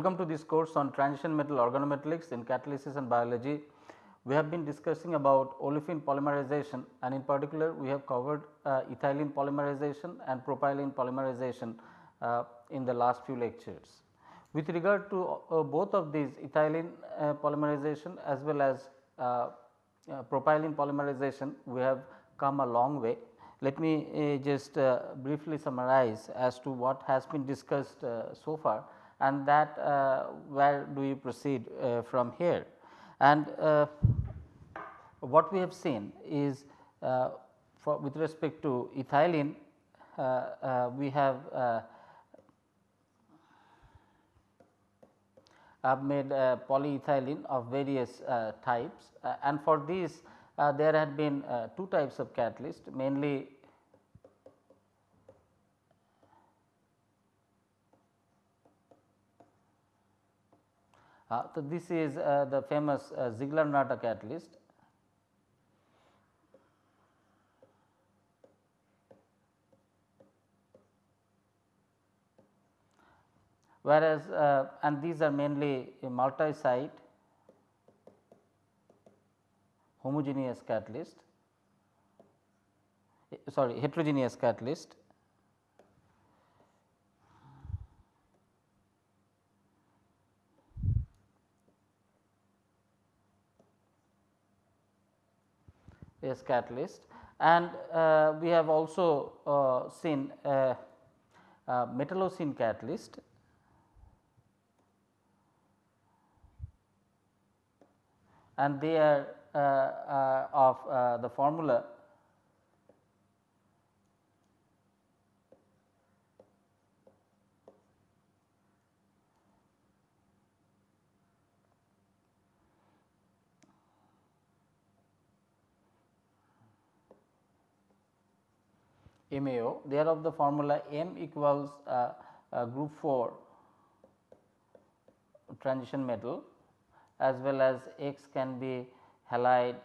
Welcome to this course on transition metal organometallics in catalysis and biology. We have been discussing about olefin polymerization and in particular we have covered uh, ethylene polymerization and propylene polymerization uh, in the last few lectures. With regard to uh, both of these ethylene uh, polymerization as well as uh, uh, propylene polymerization we have come a long way. Let me just briefly summarize as to what has been discussed so far and that where do you proceed from here. And what we have seen is for with respect to ethylene we have made uh, polyethylene of various uh, types uh, and for these uh, there had been uh, two types of catalyst mainly Uh, so this is uh, the famous uh, Ziegler-Natta catalyst whereas uh, and these are mainly multi-site homogeneous catalyst sorry heterogeneous catalyst yes catalyst. And uh, we have also uh, seen uh, metallocene catalyst. And they are uh, uh, of uh, the formula MAO they are of the formula M equals uh, uh, group 4 transition metal as well as X can be halide,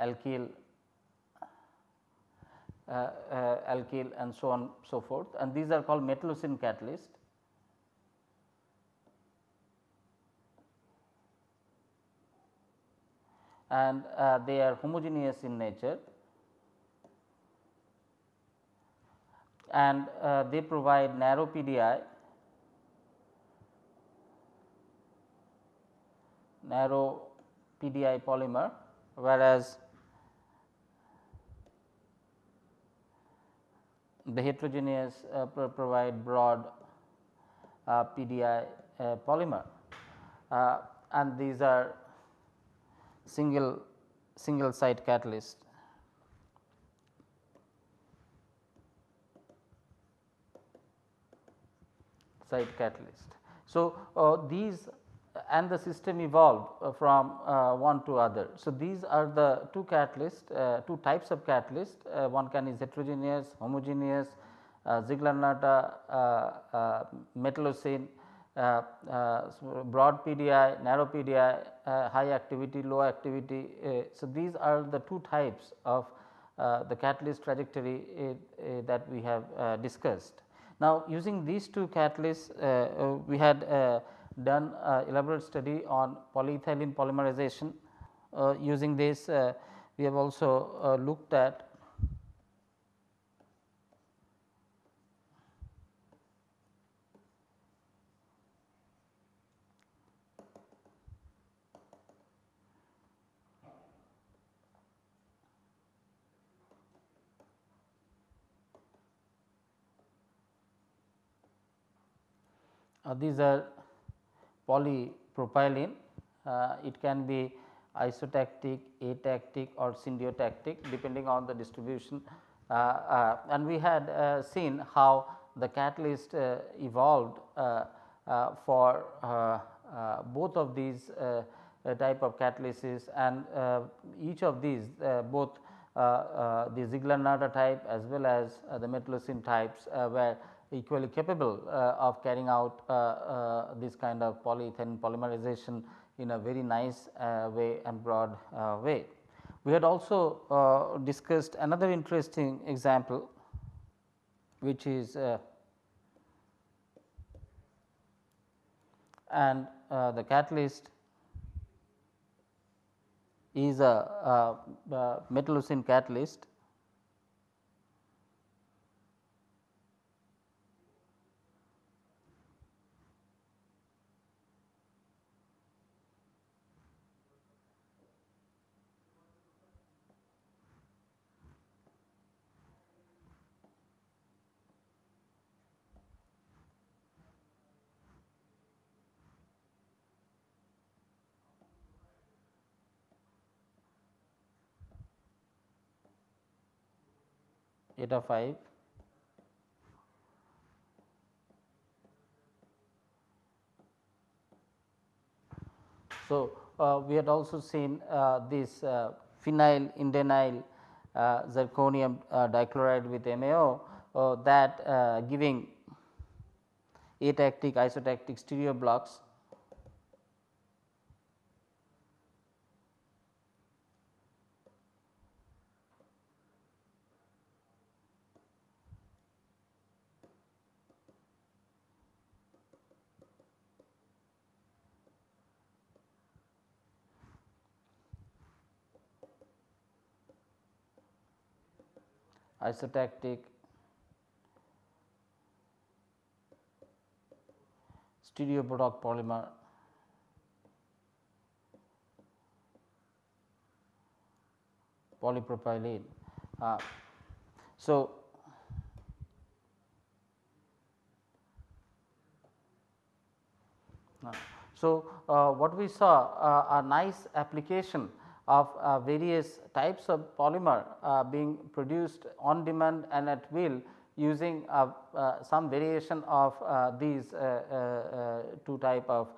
alkyl, uh, uh, alkyl and so on so forth. And these are called metallocene catalyst. and uh, they are homogeneous in nature and uh, they provide narrow PDI narrow PDI polymer whereas the heterogeneous uh, provide broad uh, PDI uh, polymer uh, and these are single single site catalyst. Site catalyst. So, uh, these and the system evolved uh, from uh, one to other. So, these are the two catalysts, uh, two types of catalyst, one can is heterogeneous, homogeneous, Ziegler-Natta, metallocene, uh, uh, broad PDI, narrow PDI, uh, high activity, low activity. so, these are the two types of the catalyst trajectory that we have discussed. Now, using these two catalysts we had done elaborate study on polyethylene polymerization. Uh, using this uh, we have also uh, looked at Uh, these are polypropylene. Uh, it can be isotactic, atactic or syndiotactic depending on the distribution. Uh, uh, and we had uh, seen how the catalyst uh, evolved uh, uh, for both of these type of catalysis and each of these both the Ziegler-Natta type as well as the metallocene types were equally capable uh, of carrying out uh, uh, this kind of polyethylene polymerization in a very nice way and broad way. We had also discussed another interesting example which is and uh, the catalyst is a, a, a catalyst eta 5 So, uh, we had also seen uh, this uh, phenyl indenyl uh, zirconium uh, dichloride with MAO uh, that giving atactic isotactic stereo blocks isotactic stereoproduct polymer polypropylene. Uh, so, uh, so uh, what we saw uh, a nice application of uh, various types of polymer uh, being produced on demand and at will using uh, uh some variation of uh, these two type of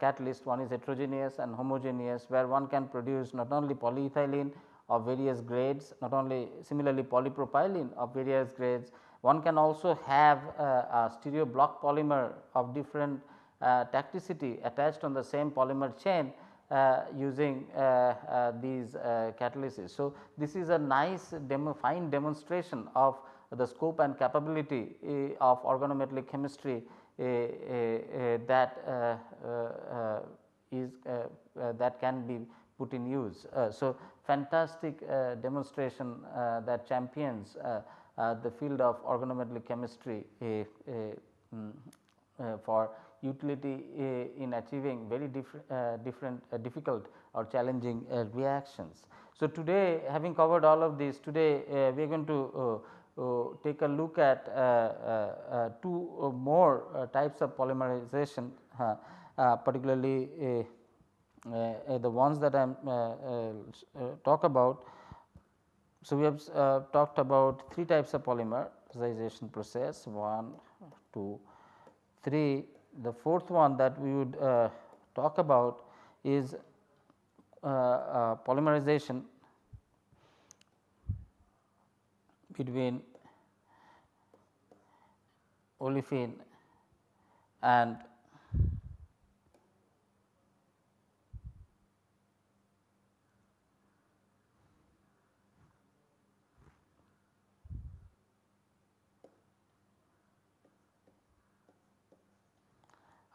catalyst. One is heterogeneous and homogeneous where one can produce not only polyethylene of various grades not only similarly polypropylene of various grades. One can also have a stereo block polymer of different tacticity attached on the same polymer chain Uh, using uh, uh, these uh, catalysis. So, this is a nice demo fine demonstration of the scope and capability eh, of organometallic chemistry eh, eh, that uh, is that can be put in use. so, fantastic demonstration that champions the field of organometallic chemistry mm, for utility uh, in achieving very uh, different uh, difficult or challenging reactions. So, today having covered all of this today we are going to take a look at two more types of polymerization uh, particularly the ones that I am talk about. So, we have talked about three types of polymerization process 1, 2, 3 the fourth one that we would uh, talk about is uh, uh, polymerization between olefin and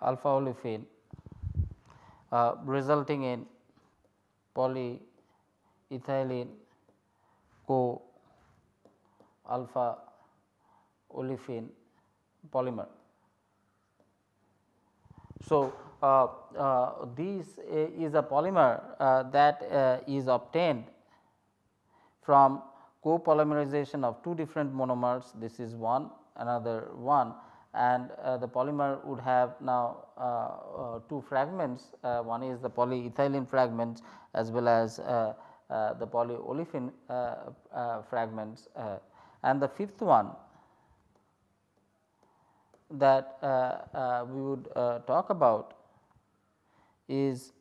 alpha olefin uh, resulting in polyethylene co alpha olefin polymer. So, uh, uh, this is a polymer uh, that uh, is obtained from copolymerization of two different monomers this is one another one and uh, the polymer would have now uh, uh, two fragments uh, one is the polyethylene fragments as well as uh, uh, the polyolefin fragments and the fifth one that we would talk about is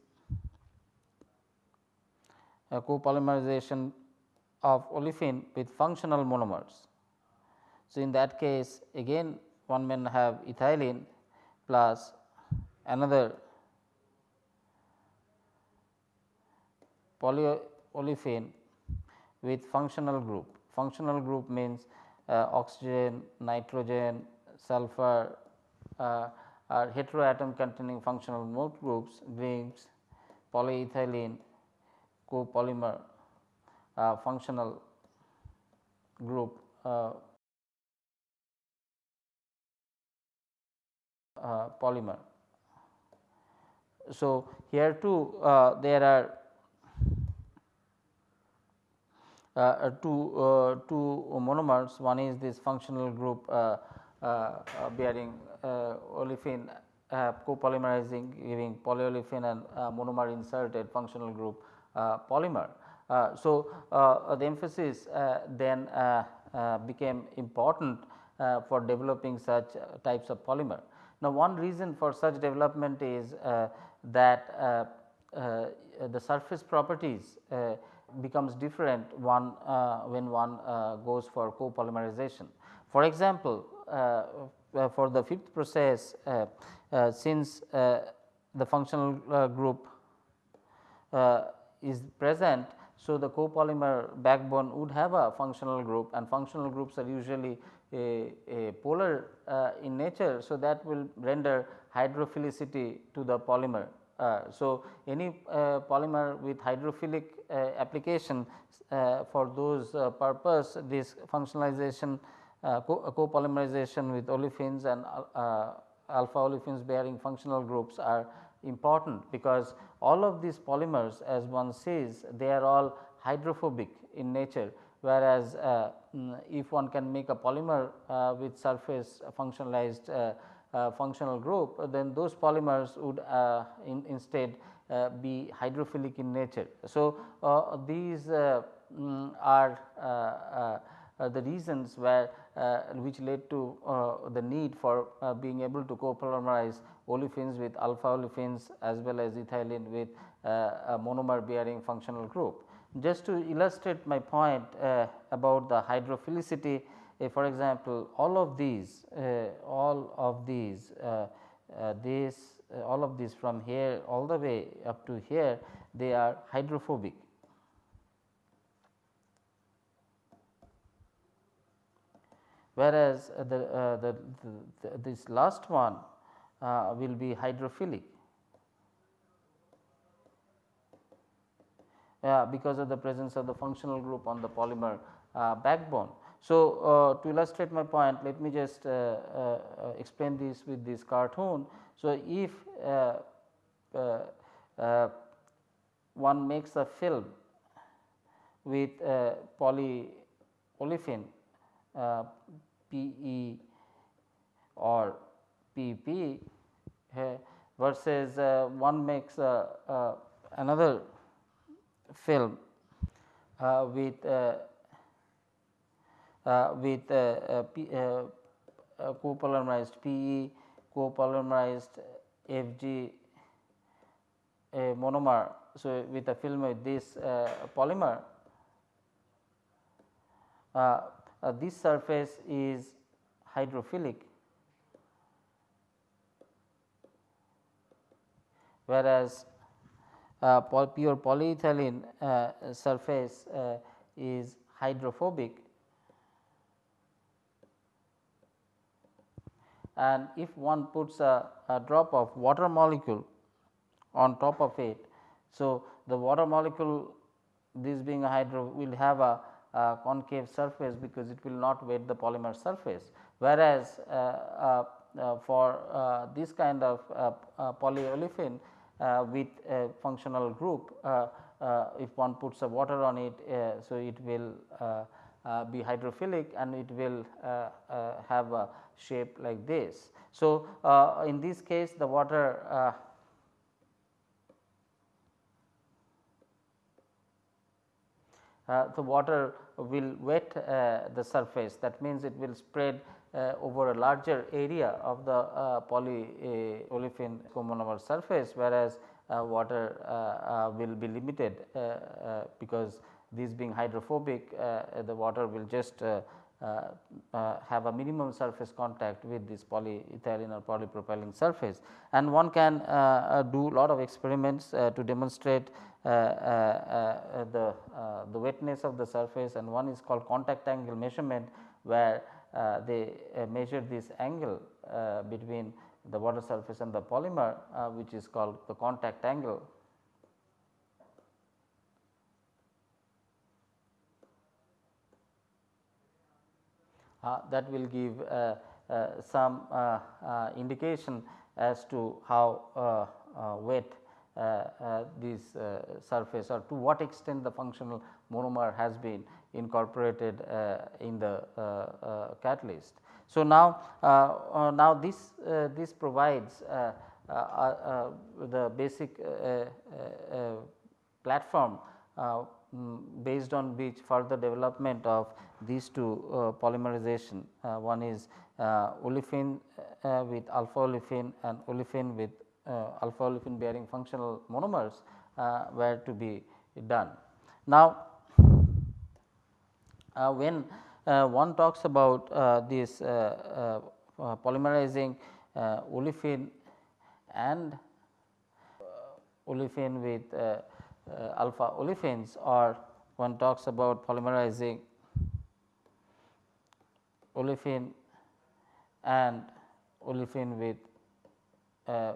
copolymerization of olefin with functional monomers. So, in that case again one may have ethylene plus another polyolefin with functional group. Functional group means uh, oxygen, nitrogen, sulfur, uh, are heteroatom containing functional mode groups brings polyethylene copolymer uh, functional group uh, uh, polymer. So, here too uh, there are uh, two, uh, two monomers one is this functional group uh, uh, uh bearing uh, olefin copolymerizing giving polyolefin and monomer inserted functional group polymer. so, the emphasis then became important for developing such types of polymer. Now, one reason for such development is uh, that uh, uh, the surface properties becomes different one uh, when one uh, goes for copolymerization. For example, uh, for the fifth process since the functional group is present. So, the copolymer backbone would have a functional group and functional groups are usually a, a polar uh, in nature. So, that will render hydrophilicity to the polymer uh, so, any uh, polymer with hydrophilic application for those purpose this functionalization copolymerization with olefins and alpha olefins bearing functional groups are important because all of these polymers as one sees they are all hydrophobic in nature whereas uh, mm, if one can make a polymer uh, with surface functionalized uh, uh, functional group then those polymers would uh, in, instead be hydrophilic in nature. So, these um, are the reasons where which led to the need for being able to copolymerize olefins with alpha olefins as well as ethylene with a monomer bearing functional group. Just to illustrate my point uh, about the hydrophilicity for example, all of these uh, all of these uh, uh, this all of these from here all the way up to here they are hydrophobic. Whereas, the, the, the, this last one will be hydrophilic. Yeah, because of the presence of the functional group on the polymer uh, backbone. So, uh, to illustrate my point let me just uh, uh, uh explain this with this cartoon. So, if uh, one makes a film with polyolefin PE or PP versus one makes another film with uh, with uh, uh, uh, uh, uh copolymerized PE, copolymerized FG monomer. So, with a film with this polymer, this surface is hydrophilic whereas uh, pure polyethylene uh, surface uh, is hydrophobic and if one puts a, a drop of water molecule on top of it. So, the water molecule this being a hydro will have a, a, concave surface because it will not wet the polymer surface. Whereas, uh, uh, uh, for this kind of polyolefin with a functional group, if one puts a water on it, so it will uh, be hydrophilic and it will uh, uh, have a shape like this. So, in this case the water Uh, the water will wet uh, the surface that means it will spread uh, over a larger area of the uh, polyolefin comonomer surface whereas uh, water uh, will be limited because these being hydrophobic uh, the water will just uh, uh, have a minimum surface contact with this polyethylene or polypropylene surface. And one can do a lot of experiments to demonstrate the, the wetness of the surface. And one is called contact angle measurement where uh, they uh, measure this angle uh, between the water surface and the polymer which is called the contact angle. Uh, that will give uh, uh, some indication as to how wet this surface or to what extent the functional monomer has been incorporated in the catalyst. So, now, now this, this provides the basic platform um, based on which further development of these two uh, polymerization. Uh, one is uh, olefin uh, with alpha olefin and olefin with uh, alpha olefin bearing functional monomers uh, were to be done. Now, when one talks about this polymerizing olefin and olefin with uh, alpha olefins or one talks about polymerizing olefin and olefin with uh,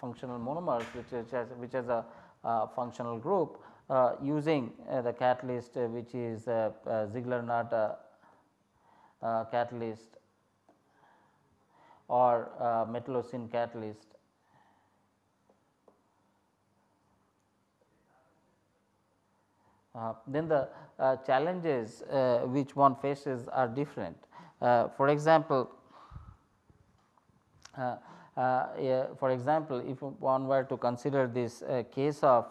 functional monomers which is as, which is a uh, functional group. uh, Uh, using uh, the catalyst uh, which is uh, uh, Ziegler-Natta catalyst or metallocene catalyst Uh, then the uh, challenges uh, which one faces are different. for example, yeah, for example, if one were to consider this case of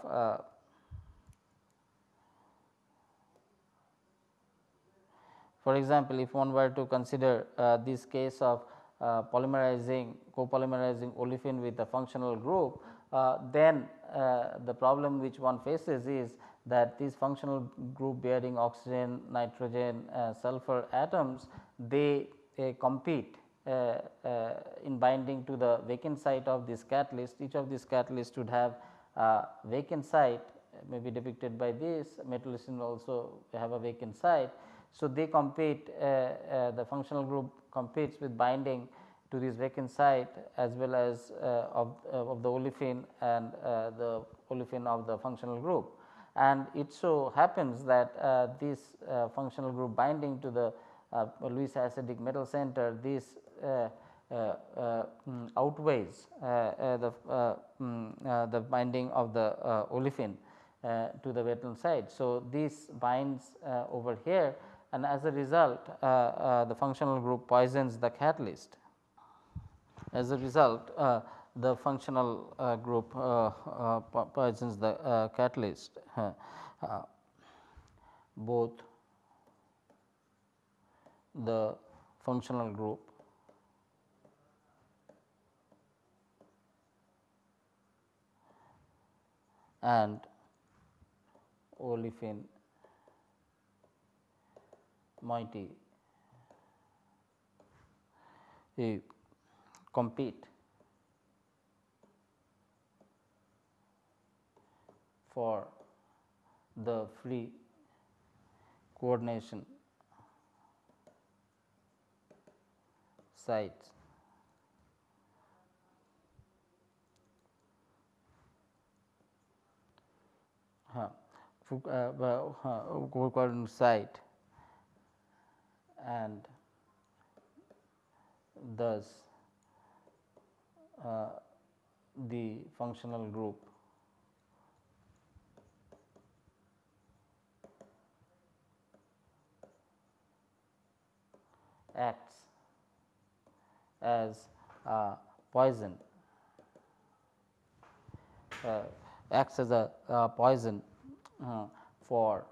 for example, if one were to consider this case of uh, polymerizing copolymerizing olefin with a functional group, uh, then uh, the problem which one faces is that these functional group bearing oxygen, nitrogen, uh, sulfur atoms they uh, compete uh, uh, in binding to the vacant site of this catalyst. Each of these catalysts would have vacant site may be depicted by this metallocene also have a vacant site. So, they compete uh, the functional group competes with binding to this vacant site as well as of, of the olefin and the olefin of the functional group and it so happens that uh, this uh, functional group binding to the uh, Lewis acidic metal center this uh, uh, uh, mm, outweighs the, mm, the binding of the olefin to the metal side. So, this binds over here and as a result the functional group poisons the catalyst. As a result the functional uh, group uh, uh, poisons the catalyst both the functional group and olefin moiety compete for the free coordination sites. Uh, uh, coordination site and thus uh, the functional group acts as a poison uh, acts as a, poison uh, for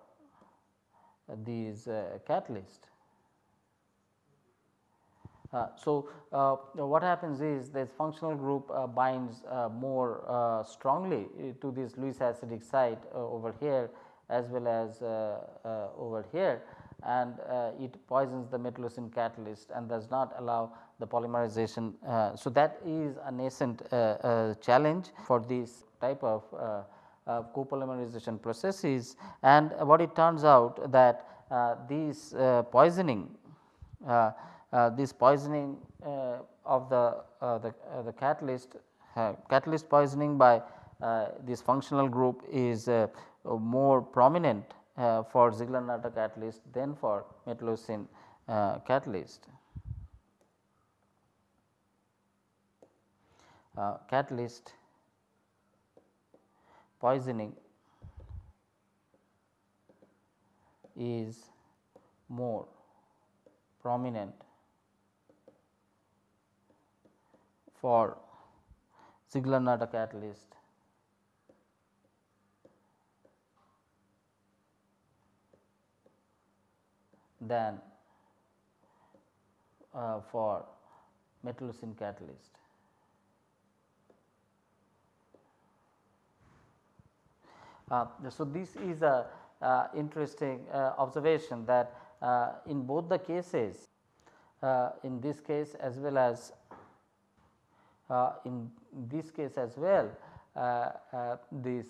these uh, catalysts. Uh, so, uh, what happens is this functional group uh, binds uh, more uh, strongly to this Lewis acidic site over here as well as over here and uh, it poisons the metallocene catalyst and does not allow the polymerization. Uh, so, that is a nascent uh, challenge for this type of copolymerization processes and what it turns out that these poisoning Uh, this poisoning uh, of the, uh, the, the catalyst catalyst poisoning by this functional group is more prominent for Ziegler-Natta catalyst than for metallocene catalyst. Uh, catalyst poisoning is more prominent for Ziegler-Natta catalyst than uh, for metallocene catalyst. Uh, so, this is a uh, interesting uh, observation that uh, in both the cases uh, in this case as well as Uh, in this case as well uh, uh, this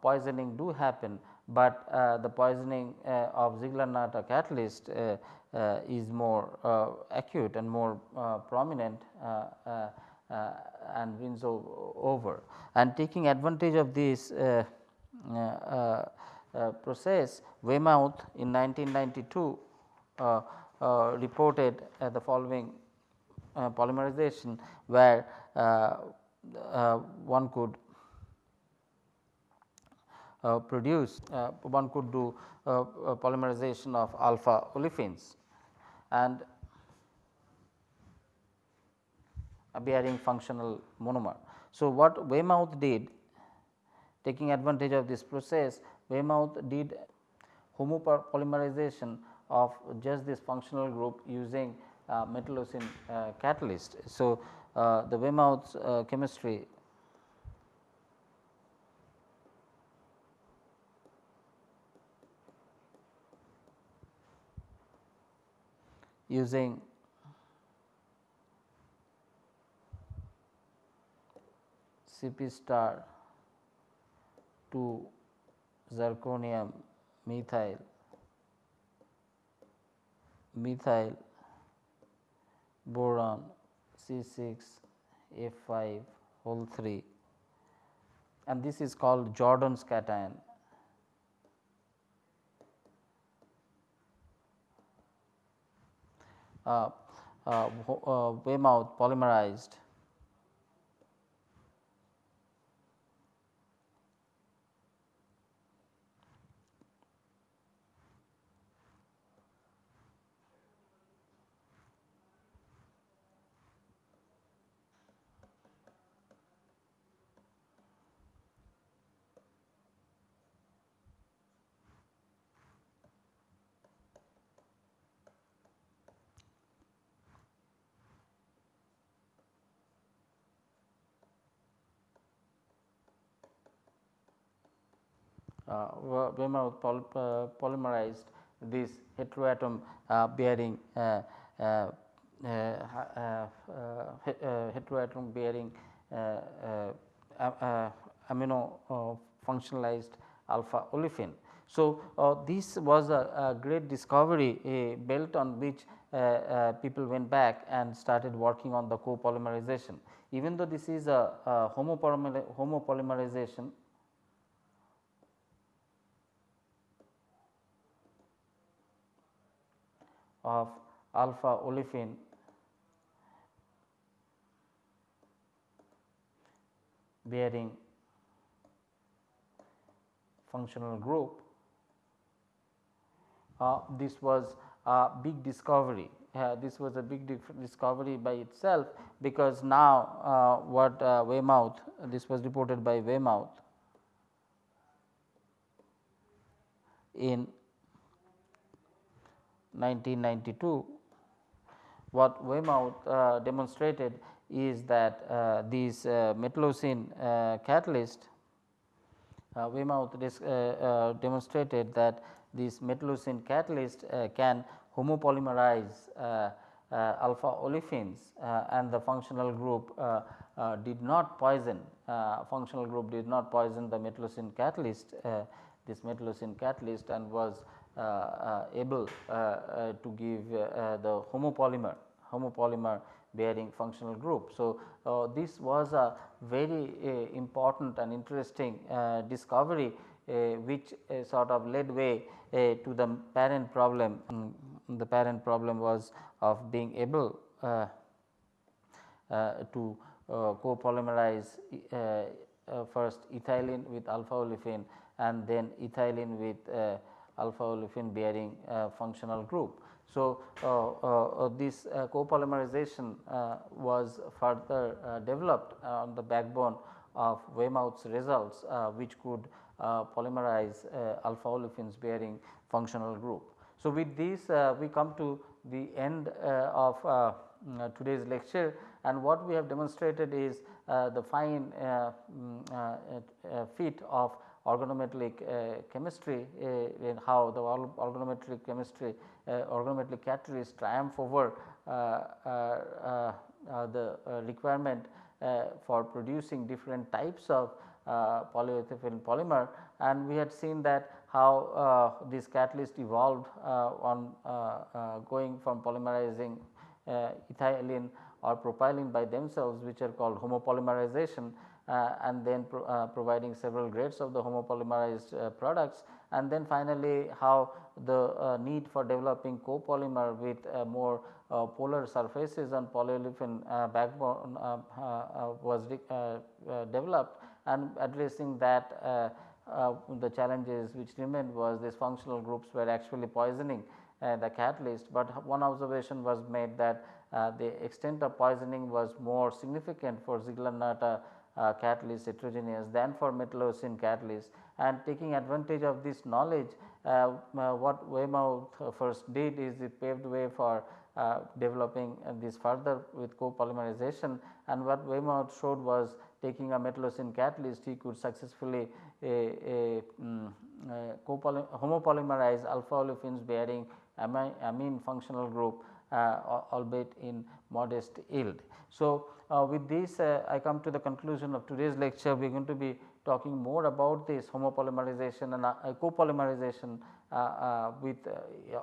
poisoning do happen, but the poisoning of Ziegler-Natta catalyst is more acute and more prominent uh, and wins over. And taking advantage of this uh, uh, process, Waymouth in 1992 reported the following polymerization where one could uh, produce uh, one could do uh, polymerization of alpha olefins and bearing functional monomer. So, what Waymouth did taking advantage of this process Waymouth did homopolymerization of just this functional group using uh, metallocene uh, catalyst. So, uh, the Waymouth uh, chemistry using Cp star to zirconium methyl methyl boron C6 F5 whole 3 and this is called Jordan's cation. Uh, uh, uh, Waymouth polymerized uh, Waymouth poly, uh, polymerized this heteroatom uh, bearing uh, uh, uh, heteroatom bearing amino functionalized alpha olefin. So, this was a, a great discovery a belt on which people went back and started working on the copolymerization. Even though this is a, a homopolymerization of alpha olefin bearing functional group. Uh, this was a big discovery. Uh, this was a big discovery by itself because now uh, what uh, Waymouth this was reported by Waymouth in 1992, what Waymouth uh, demonstrated is that uh, these uh, metallocene uh, catalyst, uh, Waymouth uh, demonstrated that these metallocene catalyst can homopolymerize alpha olefins and the functional group did not poison functional group did not poison the metallocene catalyst this metallocene catalyst and was Uh, uh, able uh, to give the homopolymer homopolymer bearing functional group. So, uh, this was a very uh, important and interesting uh, discovery which sort of led way to the parent problem. Um, the parent problem was of being able to copolymerize first ethylene with alpha olefin and then ethylene with alpha olefin bearing functional group. So, uh, uh, this uh, copolymerization was further developed on the backbone of Waymouth's results which could polymerize alpha olefins bearing functional group. So, with this we come to the end of today's lecture and what we have demonstrated is uh, the fine uh, mm, uh, fit of organometallic uh, chemistry uh, in how the organometallic chemistry uh, organometallic catalyst triumph over uh, uh, uh the requirement for producing different types of polyethylene polymer. And we had seen that how this catalyst evolved on going from polymerizing ethylene or propylene by themselves which are called homopolymerization uh, Uh, and then pro, uh, providing several grades of the homopolymerized uh, products. And then finally how the uh, need for developing copolymer with uh, more uh, polar surfaces on polyolefin uh, backbone uh, was developed. And addressing that the challenges which remained was these functional groups were actually poisoning the catalyst, but one observation was made that the extent of poisoning was more significant for Ziegler-Natta uh, catalyst heterogeneous than for metallocene catalyst. And taking advantage of this knowledge uh, uh, what Waymouth first did is it paved way for uh, developing this further with copolymerization. And what Waymouth showed was taking a metallocene catalyst he could successfully a, a, um, homopolymerize alpha olefins bearing amine functional group albeit in modest yield. So, uh, with this uh, I come to the conclusion of today's lecture we are going to be talking more about this homopolymerization and uh, copolymerization uh, uh, with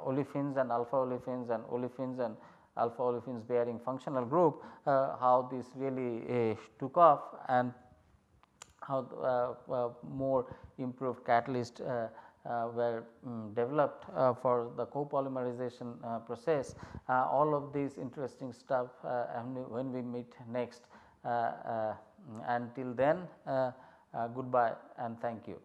olefins and alpha olefins and olefins and alpha olefins bearing functional group how this really took off and how more improved catalyst uh, Uh, were um, developed uh, for the copolymerization uh, process. Uh, all of these interesting stuff uh, when we meet next until then goodbye and thank you.